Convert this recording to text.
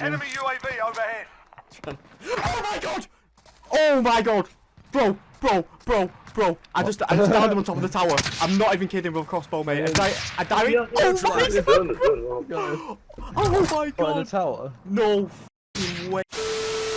Enemy UAV overhead. Oh my god! Oh my god! Bro, bro, bro, bro. I just I just downed him on top of the tower. I'm not even kidding with a crossbow, mate. I I died. Yeah, Oh yeah, my god! Oh my god! On oh the tower. No